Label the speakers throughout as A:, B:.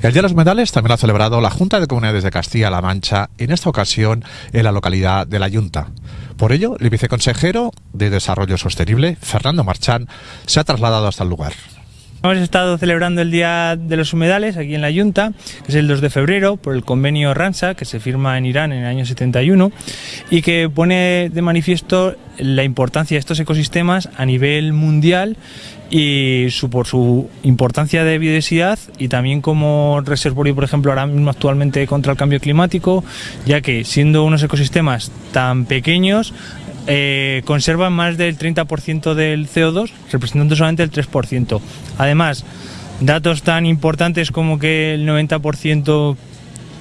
A: El Día de los Humedales también lo ha celebrado la Junta de Comunidades de Castilla-La Mancha, en esta ocasión en la localidad de La Yunta. Por ello, el viceconsejero de Desarrollo Sostenible, Fernando Marchán, se ha trasladado hasta el lugar.
B: Hemos estado celebrando el Día de los Humedales aquí en la Junta, que es el 2 de febrero, por el convenio Ramsar, que se firma en Irán en el año 71, y que pone de manifiesto la importancia de estos ecosistemas a nivel mundial y su, por su importancia de biodiversidad y también como reservorio, por ejemplo, ahora mismo actualmente contra el cambio climático, ya que siendo unos ecosistemas tan pequeños, eh, conservan más del 30% del CO2, representando solamente el 3%. Además, datos tan importantes como que el 90%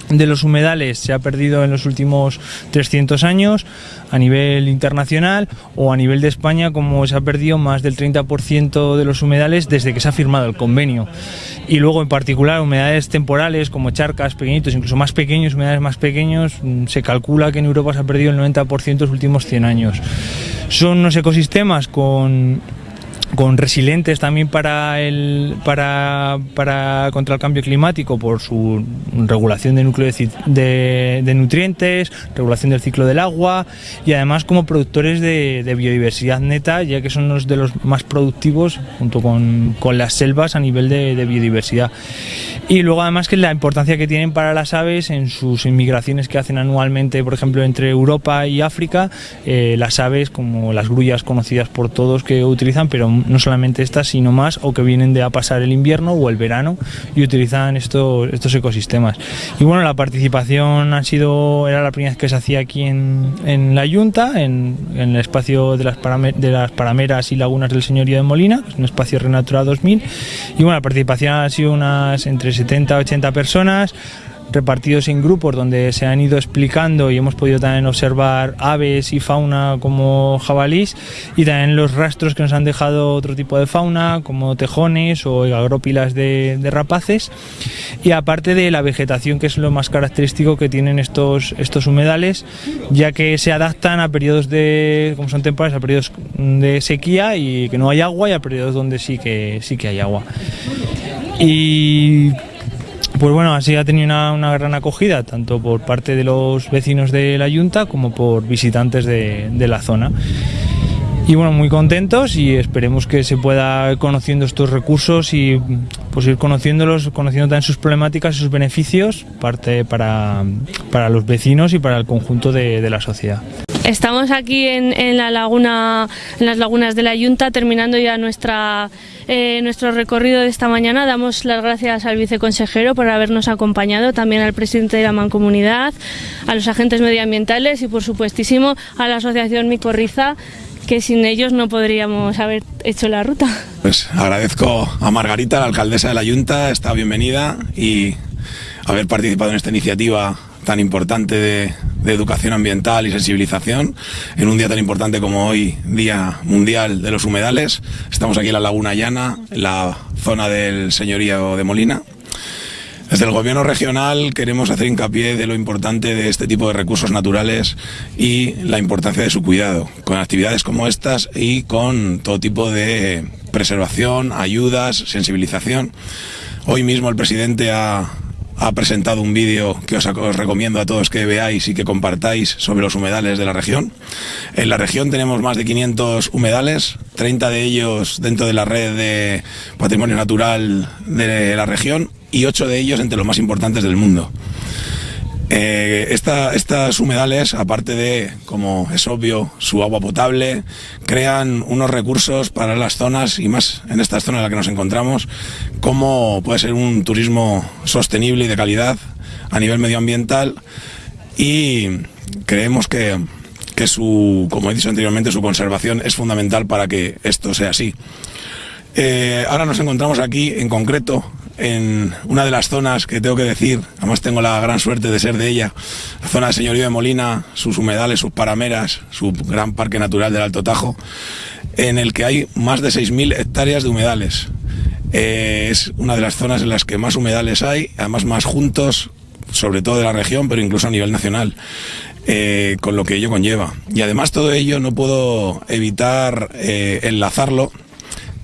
B: de los humedales se ha perdido en los últimos 300 años a nivel internacional o a nivel de España como se ha perdido más del 30% de los humedales desde que se ha firmado el convenio. Y luego en particular humedales temporales como charcas pequeñitos incluso más pequeños humedales más pequeños mm, se calcula que en Europa se ha perdido el 90% en los últimos 100 años. Son unos ecosistemas con con resilientes también para el para, para contra el cambio climático por su regulación de núcleo de, nutrientes, regulación del ciclo del agua y además como productores de, biodiversidad neta, ya que son los de los más productivos junto con, con las selvas a nivel de, biodiversidad. Y luego además que la importancia que tienen para las aves en sus inmigraciones que hacen anualmente, por ejemplo, entre Europa y África, eh, las aves como las grullas conocidas por todos que utilizan, pero no solamente estas, sino más, o que vienen de a pasar el invierno o el verano y utilizan estos, estos ecosistemas. Y bueno, la participación ha sido, era la primera vez que se hacía aquí en, en la Junta, en, en, el espacio de las, de las parameras y lagunas del Señorío de Molina, un espacio Renatura 2000. Y bueno, la participación ha sido unas entre 70 a 80 personas, repartidos en grupos donde se han ido explicando y hemos podido también observar aves y fauna como jabalís y también los rastros que nos han dejado otro tipo de fauna como tejones o agrópilas de, de rapaces y aparte de la vegetación que es lo más característico que tienen estos, estos humedales ya que se adaptan a periodos de, como son temporales, a periodos de sequía y que no hay agua y a periodos donde sí que, sí que hay agua. Y pues bueno, así ha tenido una, gran acogida, tanto por parte de los vecinos de la Junta como por visitantes de, la zona. Y bueno, muy contentos y esperemos que se pueda ir conociendo estos recursos y pues ir conociéndolos, conociendo también sus problemáticas y sus beneficios parte para, para los vecinos y para el conjunto de la sociedad.
C: Estamos aquí en, en, la laguna, en las lagunas de la Yunta, terminando ya nuestra, eh, nuestro recorrido de esta mañana. Damos las gracias al viceconsejero por habernos acompañado, también al presidente de la Mancomunidad, a los agentes medioambientales y, por supuestísimo, a la asociación Micorriza, que sin ellos no podríamos haber hecho la ruta.
D: Pues agradezco a Margarita, la alcaldesa de la Junta, está bienvenida y haber participado en esta iniciativa tan importante de, de, educación ambiental y sensibilización en un día tan importante como hoy, Día Mundial de los Humedales. Estamos aquí en la Laguna Llana, en la zona del señorío de Molina. Desde el gobierno regional queremos hacer hincapié de lo importante de este tipo de recursos naturales y la importancia de su cuidado, con actividades como estas y con todo tipo de preservación, ayudas, sensibilización. Hoy mismo el presidente ha, ha presentado un vídeo que os, recomiendo a todos que veáis y que compartáis sobre los humedales de la región. En la región tenemos más de 500 humedales, 30 de ellos dentro de la red de patrimonio natural de la región y 8 de ellos entre los más importantes del mundo. Eh, esta, estas humedales, aparte de, como es obvio, su agua potable, crean unos recursos para las zonas y más en esta zona en la que nos encontramos, como puede ser un turismo sostenible y de calidad a nivel medioambiental y creemos que, que su, como he dicho anteriormente, su conservación es fundamental para que esto sea así. Eh, ahora nos encontramos aquí en concreto en una de las zonas que tengo que decir, además tengo la gran suerte de ser de ella, la zona de Señorío de Molina, sus humedales, sus parameras, su gran parque natural del Alto Tajo, en el que hay más de 6.000 hectáreas de humedales. Eh, es una de las zonas en las que más humedales hay, además más juntos, sobre todo de la región, pero incluso a nivel nacional. Eh, con lo que ello conlleva. Y además todo ello no puedo evitar eh, enlazarlo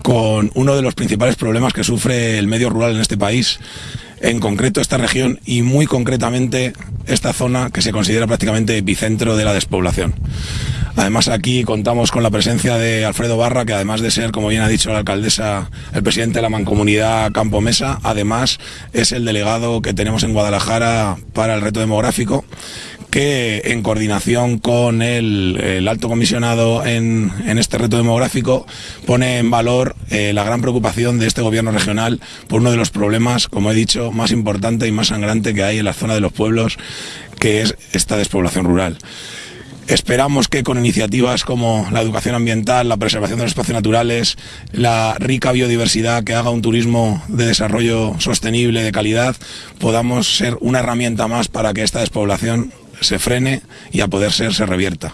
D: con uno de los principales problemas que sufre el medio rural en este país, en concreto esta región y muy concretamente esta zona que se considera prácticamente epicentro de la despoblación. Además aquí contamos con la presencia de Alfredo Barra, que además de ser, como bien ha dicho la alcaldesa, el presidente de la mancomunidad Campo Mesa, además es el delegado que tenemos en Guadalajara para el reto demográfico que en coordinación con el, alto comisionado en, este reto demográfico pone en valor eh, la gran preocupación de este gobierno regional por uno de los problemas, como he dicho, más importante y más sangrante que hay en la zona de los pueblos, que es esta despoblación rural. Esperamos que con iniciativas como la educación ambiental, la preservación de los espacios naturales, la rica biodiversidad que haga un turismo de desarrollo sostenible, de calidad, podamos ser una herramienta más para que esta despoblación se frene y a poder ser se revierta.